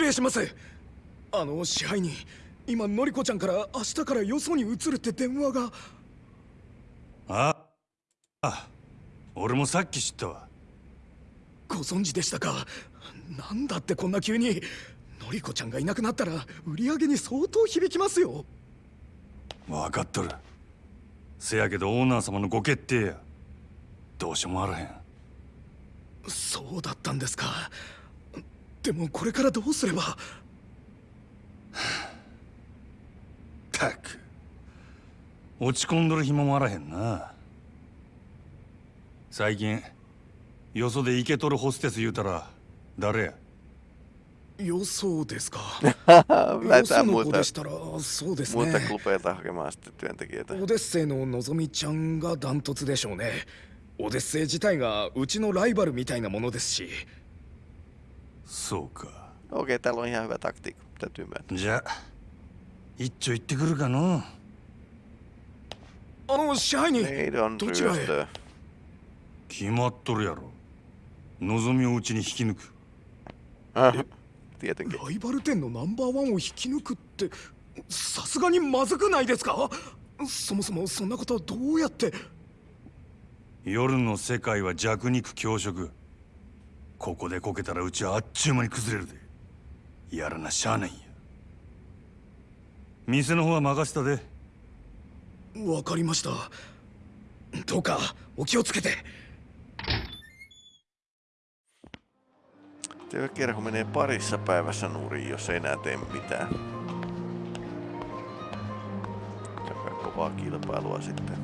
失礼します。あの支配人今のりこちゃんから明日からよそに移るって電話が。ああ俺もさっき知ったわ。ご存知でしたか？なんだってこんな急に。のりこちゃんがいなくなったら売り上げに相当響きますよ。分かっとる。せやけどオーナー様のご決定や。どうしようもあらへん。そうだったんですかでもこれからどうすれば？たく。落ち込んどる暇もあらへんな。最近よそでイケとるホステス言うたら誰や？よそうですか。よその子でしたらそうですね。työntekijöitä. オデッセイののぞみちゃんがダントツでしょうね。オデッセイ自体がうちのライバルみたいなものですしそうか。Okei, täällä on ihan hyvä taktiikka, täytyy myöntää. じゃあ一丁行ってくるかの？決まっとるやろ。望みをうちに引き抜く。Äh, Tietenkin. ライバル店のナンバーワンを引き抜くってさすがにまずくないですか？そもそもそんなことどうやって？夜の世界は弱肉強食ここでこけたらうちはあっちゅう間に崩れるでやらなしゃあないんや店の方は任せたでわかりましたどうかお気をつけて Työkerho menee parissa päivässä nurin, jos ei enää tee mitään. Käydään kovaa kilpailua sitten.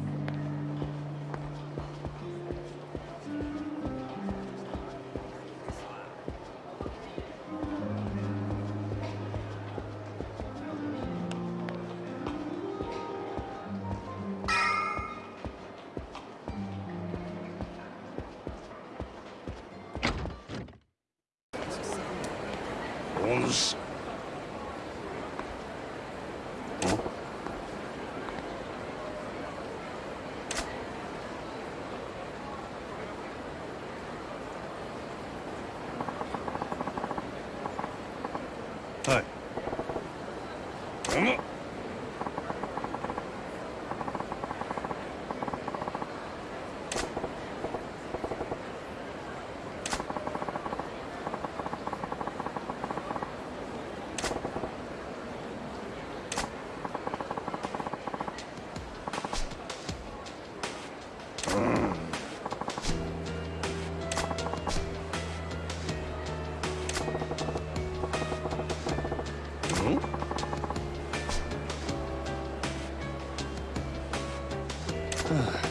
唉。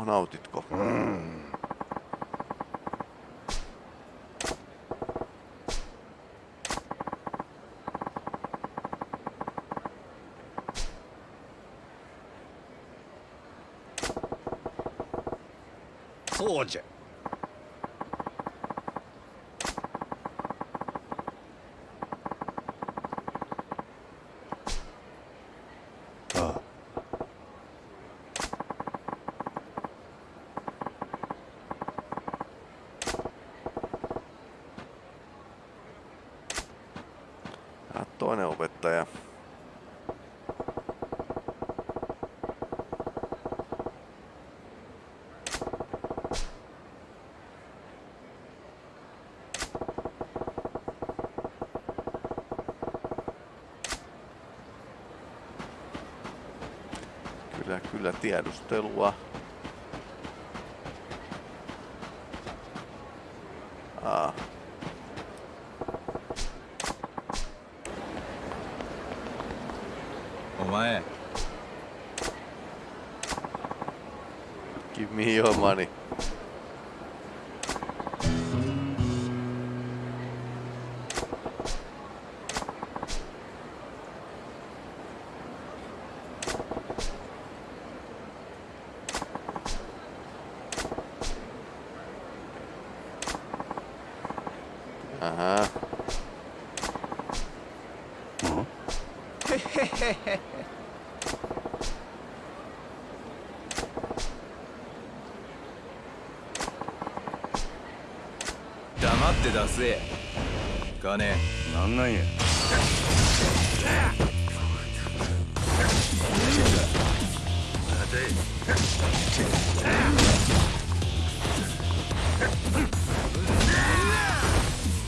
No, nautitko? Mm. そ Kyllä, tiedustelua. Ah. Aa, お前 give me your money. て出せ。金。なんなんや。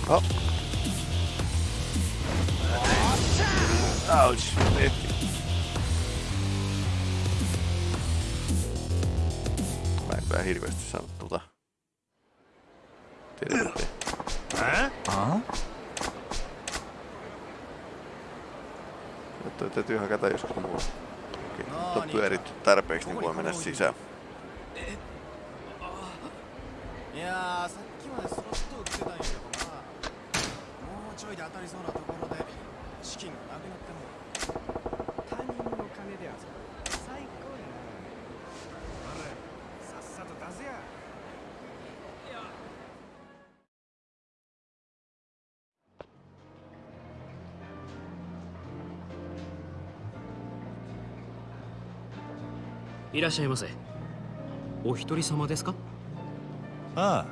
あ。Ouch. Tarpeeksi, niin voi mennä sisään. いやーさっきまでスロット売ってたんやけどな。もうちょいで当たりそうなところで資金がなくなっても。他人の金で遊ぶ。最高やな。あれさっさと出せやいらっしゃいませ。お一人様ですか？あ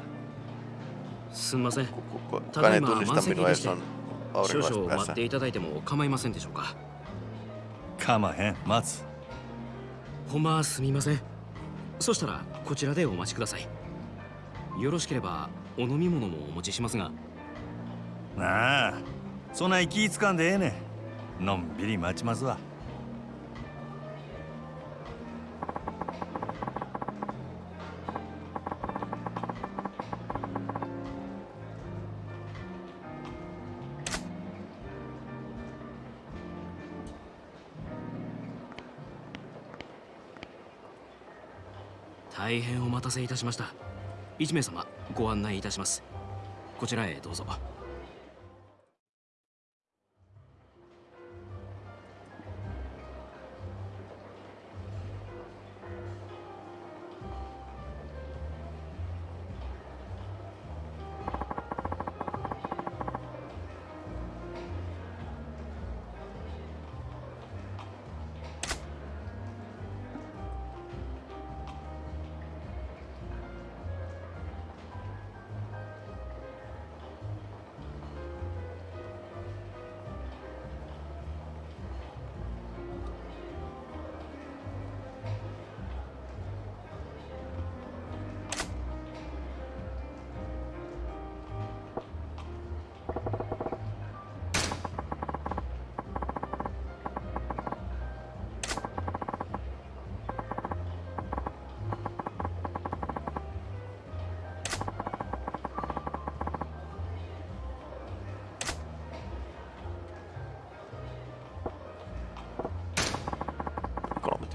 すんません。Kukaan ei mä tunnista oon minua, jos sekin on 少々待.っていただいても構いませんでしょうか？あかまへん。待つ。ほんますみません。そしたらこちらでお待ちください。よろしければお飲み物もお持ちしますが。なあ。そない気ぃつかんでええねん。のんびり待ちますわ大変お待たせいたしました。1名様ご案内いたします。こちらへどうぞ「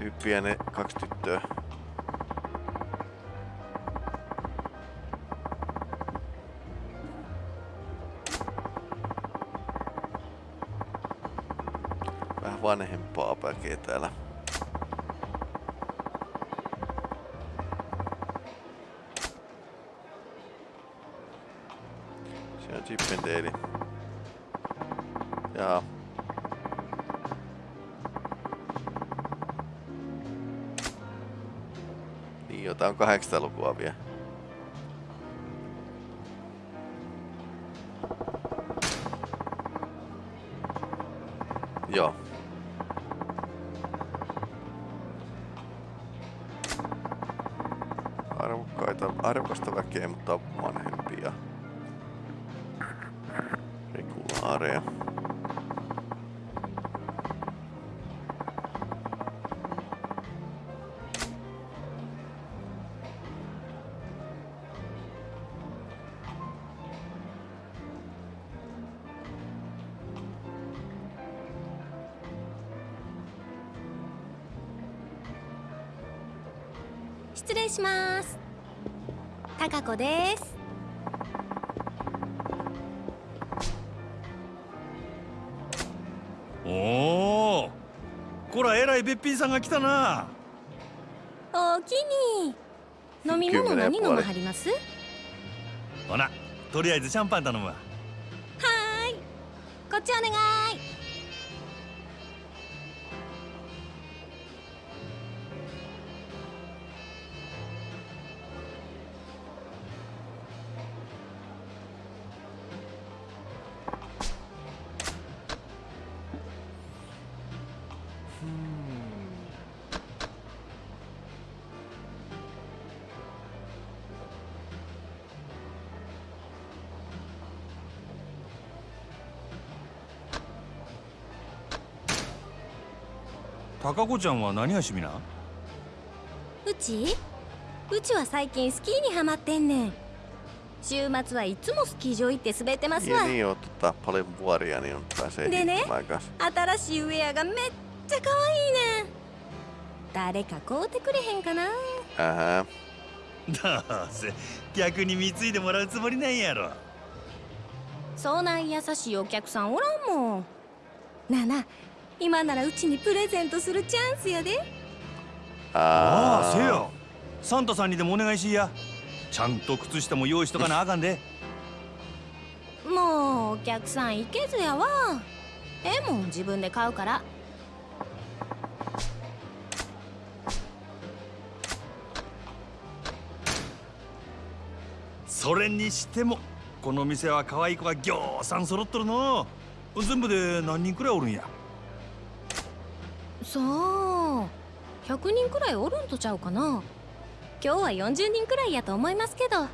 tyyppiä ne kaksi tyttöä. Vähän vanhempaa väkeä täällä. Siinä on Chippendale. Jotain on 800-lukua vielä. Joo. Arvokkaita, arvokasta väkeä, mutta vanhempia. Regulaareja.「します」「高子です」おおこらえらいべっぴんさんが来たな。おおきに飲み物何飲まはります？ほなとりあえずシャンパン頼むわ。はーい。こっちお願い高子ちゃんは何が趣味な？うち？うちは最近スキーにハマってんねん。週末はいつもスキー場行って滑ってますわ。tota, hiihtämään kanssa. 新しいウェアがめっちゃ可愛いねん。誰か買うてくれへんかな？Ähä. どうせ逆に貢いでもらうつもりなんやろ。そない優しいお客さんおらんもん。なあなあ今ならうちにプレゼントするチャンスやで。ああせや。サンタさんにでもお願いしいや。ちゃんと靴下も用意しとかなあかんで。もうお客さん行けずやわ。ええもん自分で買うから。それにしてもこの店は可愛い子がぎょうさん揃っとるの。全部で何人くらいおるんや？さあ100人くらいおるんとちゃうかな。今日は40人くらいやと思いますけど。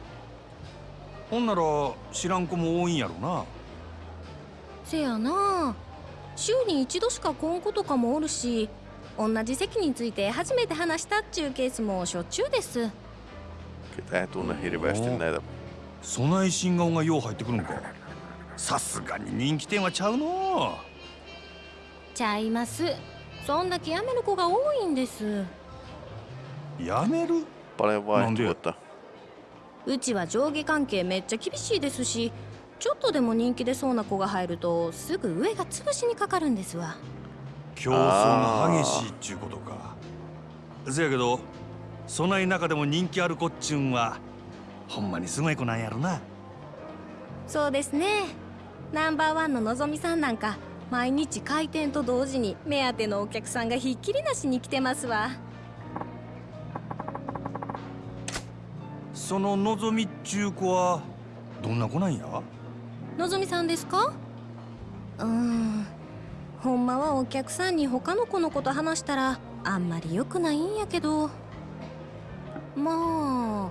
ほんなら知らん子も多いんやろな。せやな。週に一度しか来ん子とかもおるし同じ席について初めて話したっちゅうケースもしょっちゅうです。ketä ei tunne hirveästi näitä. そない新顔がよう入ってくるんかさすがに人気店はちゃうのちゃいますそんだけ辞める子が多いんです。やめる？Paljon vaihtuvuutta. うちは上下関係めっちゃ厳しいですしちょっとでも人気出そうな子が入るとすぐ上が潰しにかかるんですわ。競争が激しいっちゅうことか。せやけどそない中でも人気ある子っちゅうんはほんまにすごい子なんやろな。そうですね。ナンバーワンののぞみさんなんか毎日開店と同時に目当てのお客さんがひっきりなしに来てますわ。そののぞみっちゅう子はどんな子なんや？のぞみさんですか？うーん。ほんまはお客さんに他の子のこと話したらあんまり良くないんやけど。まあ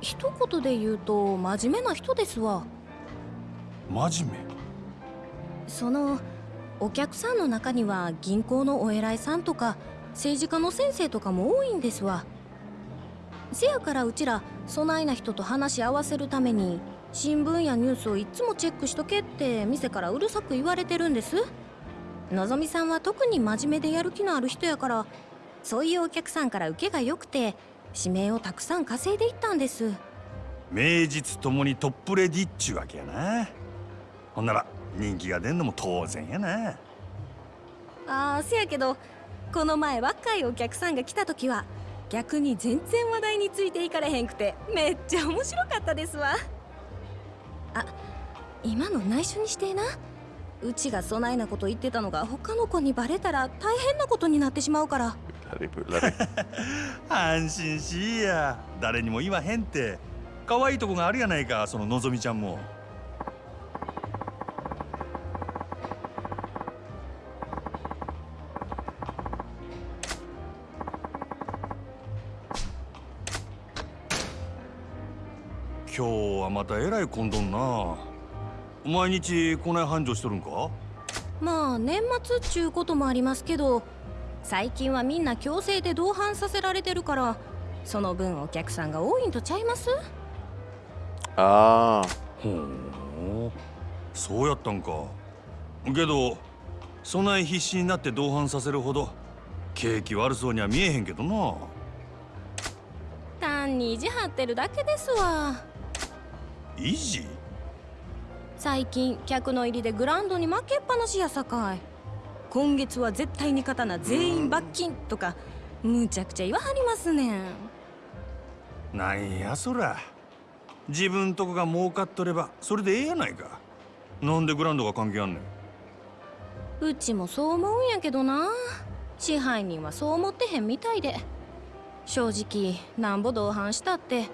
一言で言うと真面目な人ですわ。真面そのお客さんの中には銀行のお偉いさんとか政治家の先生とかも多いんですわ。せやからうちらそないな人と話し合わせるために新聞やニュースをいつもチェックしとけって店からうるさく言われてるんです。のぞみさんは特に真面目でやる気のある人やからそういうお客さんから受けが良くて指名をたくさん稼いでいったんです。名実ともにトップレディっちゅうわけやな。ほんなら人気が出んのも当然やな。ああせやけどこの前若いお客さんが来た時は逆に全然話題についていかれへんくてめっちゃ面白かったですわ。あ今の内緒にしてえな。うちがそないなこと言ってたのが他の子にバレたら大変なことになってしまうから. 安心しいや。誰にも言わへんって。可愛いとこがあるやないかそののぞみちゃんもまたえらい混んどんな。毎日こない繁盛しとるんか？まあ年末っちゅうこともありますけど最近はみんな強制で同伴させられてるからその分お客さんが多いんとちゃいます？Aa, ほう。そうやったんか。けどそない必死になって同伴させるほど景気悪そうには見えへんけどな。単に意地張ってるだけですわ維持最近客の入りでグラウンドに負けっぱなしやさかい。今月は絶対に勝たな全員罰金とかむちゃくちゃ言わはりますねん。なんやそら。自分とこが儲かっとればそれでええやないか。なんでグラウンドが関係あんねん。うちもそう思うんやけどな。支配人はそう思ってへんみたいで。正直なんぼ同伴したって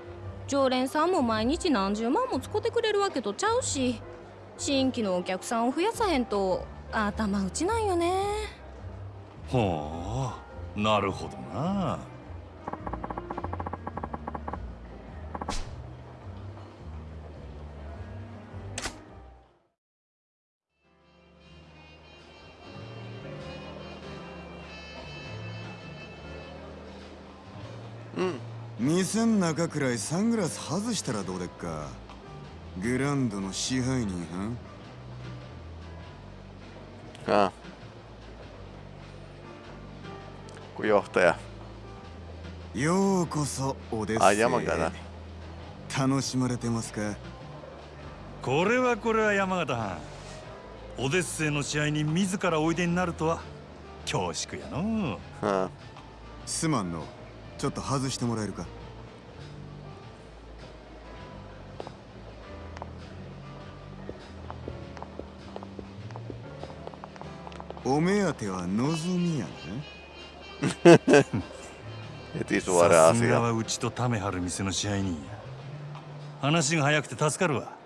常連さんも毎日何十万も使ってくれるわけとちゃうし新規のお客さんを増やさへんと頭打ちなんよね。ほうなるほどな。店ん中くらいサングラス外したらどうでっか？グランドの支配人は ah. Kun johtaja. ようこそオデッセイあ山形楽しまれてますか？これはこれは山形藩。オデッセイの試合に自らおいでになるとは恐縮やの Ah. すまんの。ちょっと外してもらえるか？お目当ては望みやね。Heti さすがうちとためはる店の支配人。や話が早くて助かるわ。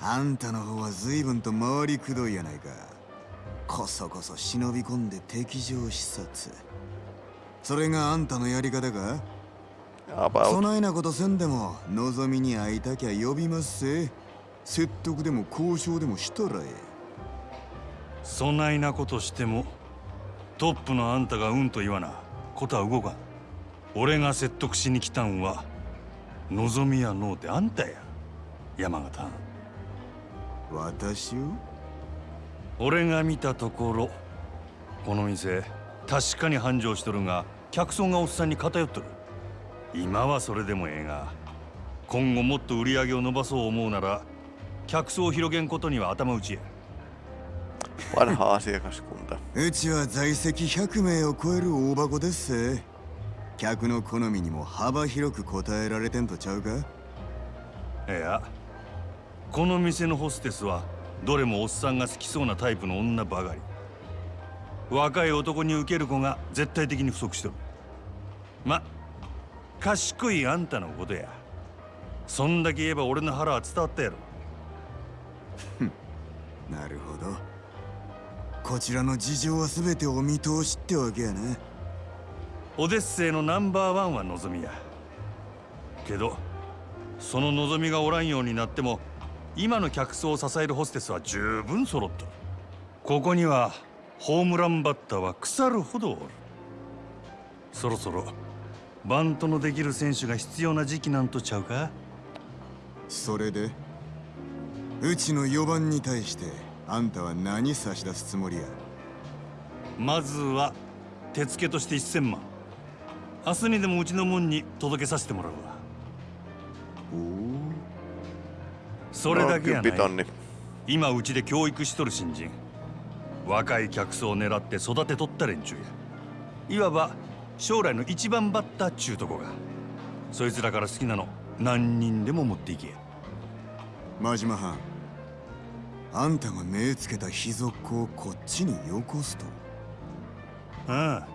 あんたの方は随分と回りくどいやないか。こそこそ忍び込んで敵情視察。それがあんたのやり方か？そ.ないなことせんでも望みに会いたきゃ呼びますせ説得でも交渉でもしたらえそないなことしてもトップのあんたがうんと言わな。ことは動かん。俺が説得しに来たんは望みやのうてあんたや。山形私を？俺が見たところこの店確かに繁盛しとるが客層がおっさんに偏っとる。今はそれでもええが今後もっと売り上げを伸ばそう思うなら客層を広げんことには頭打ちや Vanha asiakaskunta. うちは在籍100名を超える大箱ですせ。客の好みにも幅広く応えられてんとちゃうか？いやこの店のホステスはどれもおっさんが好きそうなタイプの女ばかり。若い男に受ける子が絶対的に不足しとる。ま賢いあんたのことや。そんだけ言えば俺の腹は伝わったやろ。なるほどこちらの事情は全てお見通しってわけやなオデッセイのナンバーワンは望みや。けどその望みがおらんようになっても今の客層を支えるホステスは十分揃っとるここにはホームランバッターは腐るほどおる。そろそろバントのできる選手が必要な時期なんとちゃうか？それでうちの4番に対してあんたは何差し出すつもりや？まずは手付けとして1000万。明日にでもうちの門に届けさせてもらうわ。おおそれだけやない.今うちで教育しとる新人。若い客層を狙って育てとった連中や。いわば将来の一番バッターっちゅうとこが。そいつらから好きなの何人でも持っていけや。真島藩あんたが目つけた秘族をこっちによこすと。ああ。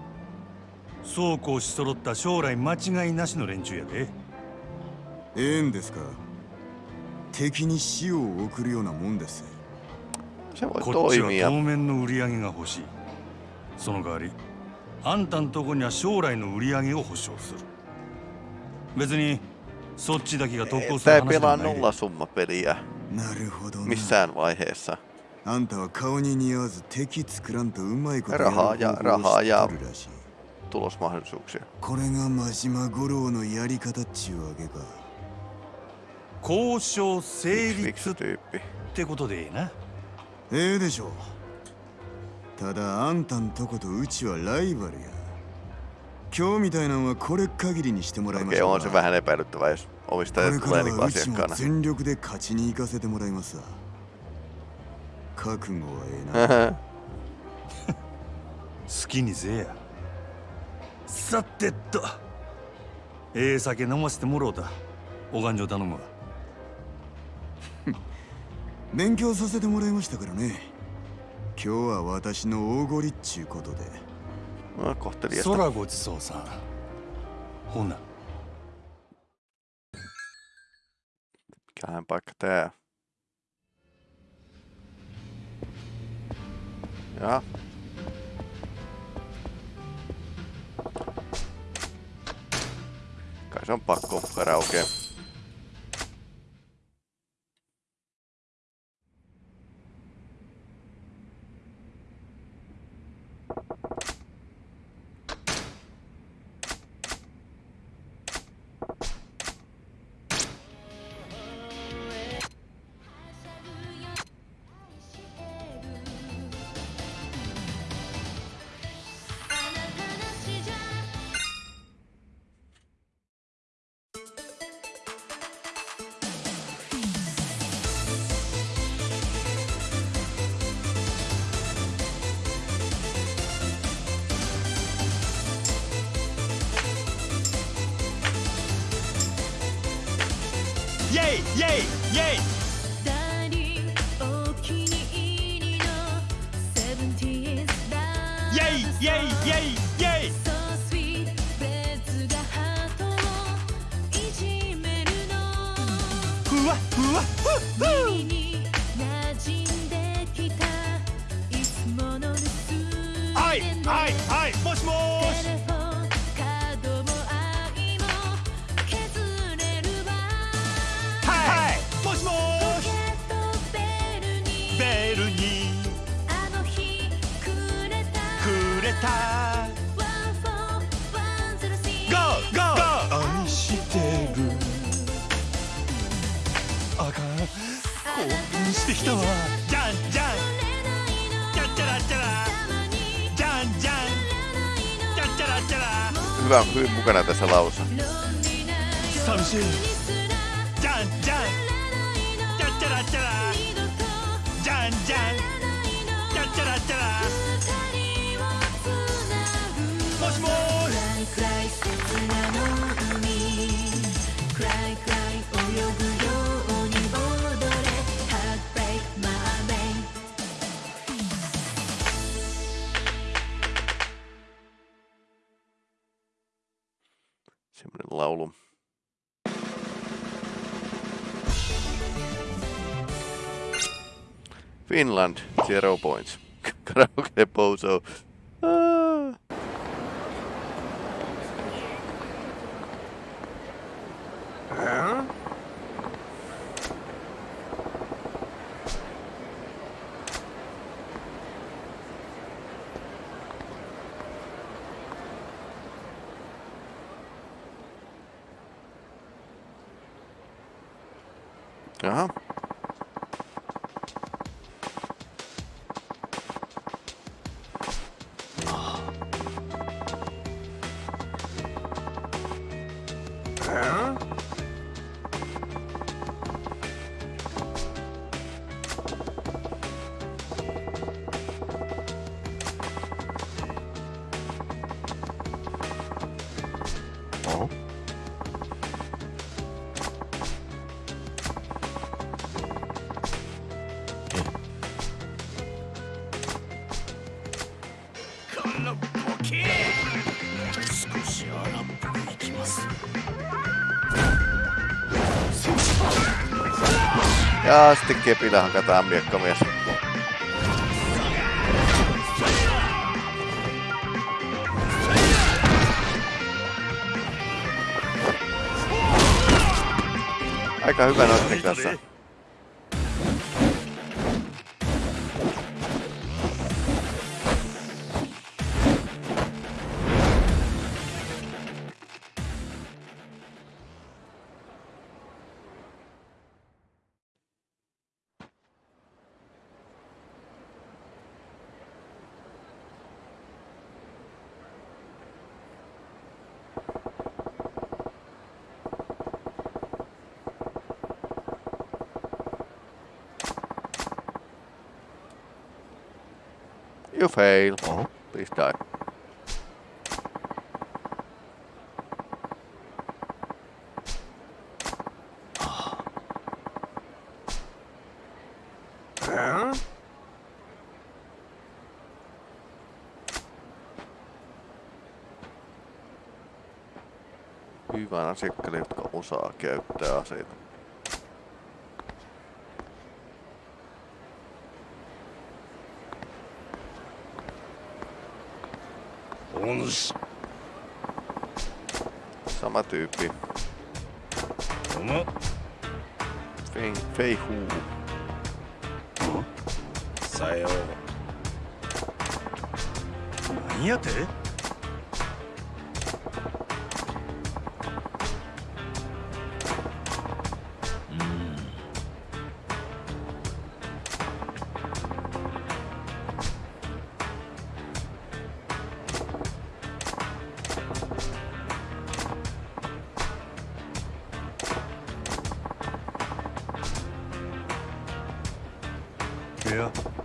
そうこうし揃った将来間違いなしの連中やで。ええんですか。敵に死を送るようなもんです。こっちは.当面の売り上げが欲しい。その代わりあんたんとこには将来の売り上げを保証する。別にそっちだけが得をする話で pelaa はないで。nollasummapeliä なるほどな missään vaiheessa. あんたは顔に似合わず敵作らんとうまいことラハややる方法をラハや知っとるらしい Tulosmahdollisuuksia. これが真島五郎のやり方っちゅうわけか交渉成立っ.てことでええなええでしょうただあんたんとことうちはライバルや今日みたいなんはこれ限りにしてもらいましょう on se vähän epäilyttävää, jos こ omistaja れか tulee ら niin はうちも asiakkaana. 全力で勝ちに行かせてもらいますわ。覚悟はええな。好きにせえや。さてっと。ええ酒飲ませてもろうた。お勘定頼むわ。勉強させてもらいましたからね。今日は私の大ごりっちゅうことで No, kohteliasta. 空ごちそうさんほな Mikähän paikka tää? Ja. Kai se on pakko karaoke. はいはいはいもしもし。してきたわ。じゃんじゃんじゃっちゃらっちゃらじゃんじゃんじゃっちゃらっちゃら Hyvä, hyvin mukana tässä laussa. 寂 Semmoinen laulu. Finland, zero points. Karaoke bozo. Ah. Ja sitten kepillä hakataan miekkamies. Aika hyvä noitten kanssa. 'You fail. Please die. Hyvän asiakkaille, jotka osaa käyttää aseita. Sama tyyppi. おま Fei, Fei Hu. さよう何やてい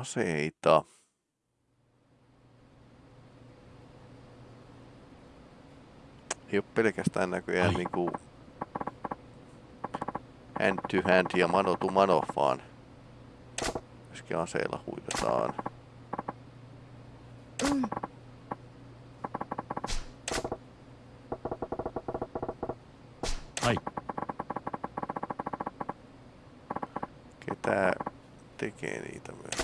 aseita. Ei ole pelkästään näköjään niinku hand to hand ja mano to mano, vaan myöskin aseilla huidataan. Mm. Ai. Ketä tekee niitä myös?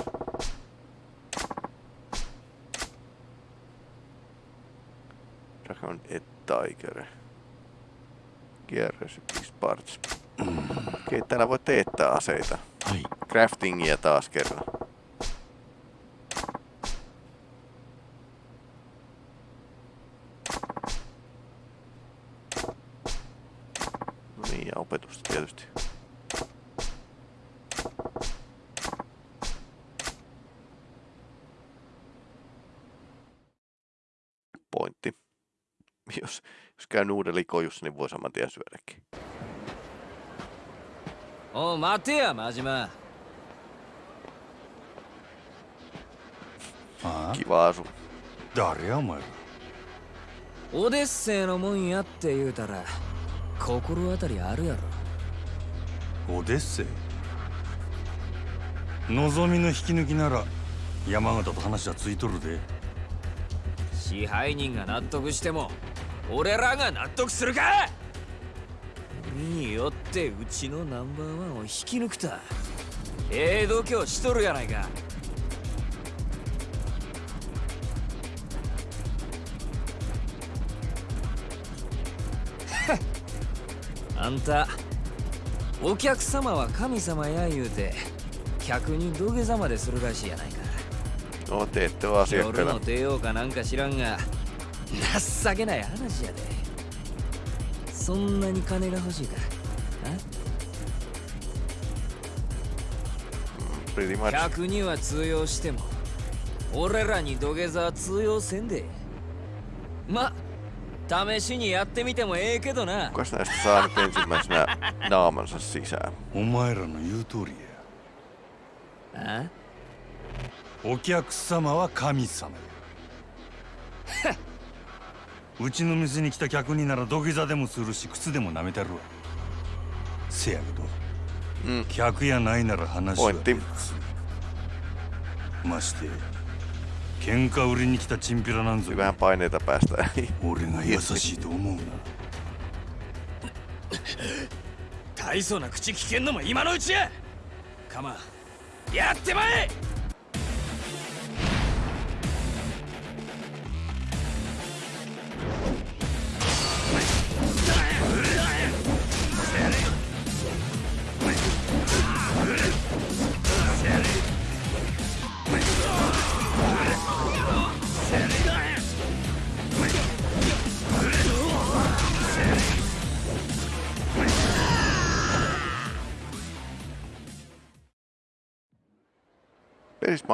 Gear Recipes Parts. Okei, täällä voi teettää aseita. はい Craftingia taas kerran. No niin, ja opetusta tietysti. Pointti. Jos, jos käy nuudelikojussa, niin voi saman tien syödäkin. おう待てや真島ああ Kiva asu. 誰やお前らオデッセイのもんやって言うたら心当たりあるやろオデッセイ望みの引き抜きなら山形と話はついとるで支配人が納得しても俺らが納得するか?によってうちのナンバーワンを引き抜くたえ度胸しとるやないか。あんたお客様は神様や言うて客に土下座までするらしいやないか。お手とはせやからの帝王かなんか知らんが情けない話やで。そんなに金が欲しいか？客には通用しても俺らに土下座は通用せんで。ま試しにやってみてもええけどな?お前らの言う通りや。あ？お客様は神様。や うちの店に来た客になら土下座でもするし靴でも舐めたるわ。せやけど、うん。客やないなら話は Pointti. まして喧嘩売りに来たチンピラなんぞ.俺が優しいと思うな。大層な口聞けんのも今のうちや。カマやってまえ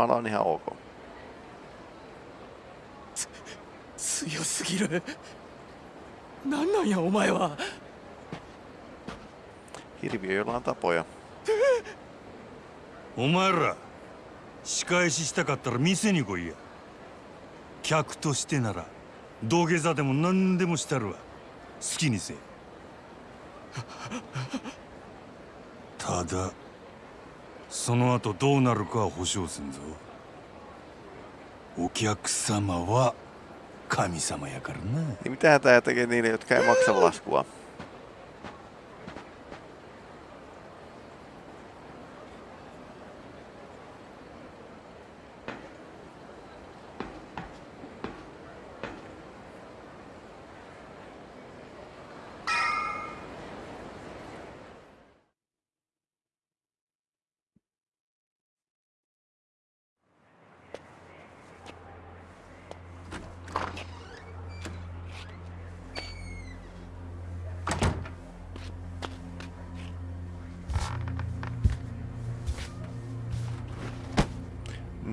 Pelismaalla on ihan ok. 強すぎる。なんなんやお前は。前ら仕返ししたかったら店に来いや。客としてなら土下座でも何でもしたるわ。好きにせえ。ただその後どうなるかは保証せんぞお客様は神様やからな Niin mitä tää tekee niille, jotka ei maksa laskua?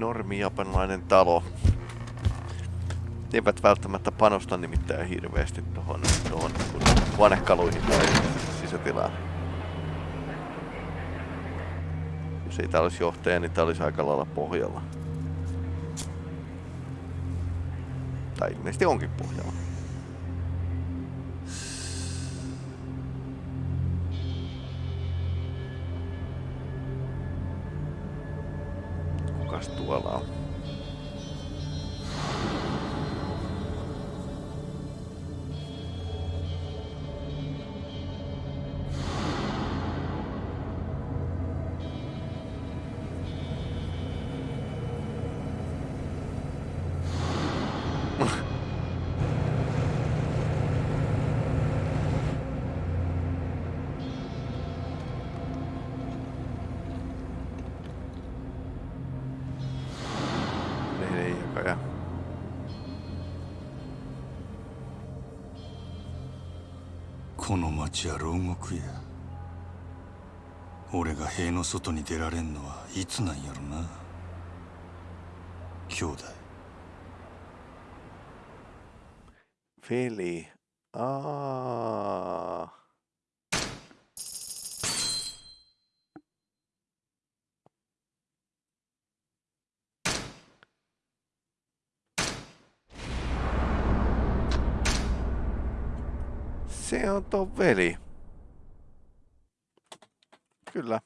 Normi japanilainen talo. Eivät välttämättä panosta nimittäin hirveästi tuohon, tuohon huonekaluihin tai sisätilaan. Jos ei tää olisi johtaja, niin tää olisi aika lailla pohjalla. Tai ilmeisesti onkin pohjalla. の町は牢獄や。俺が塀の外に出られんのはいつなんやろな。兄弟。フェリーああ On tuo veli. Kyllä.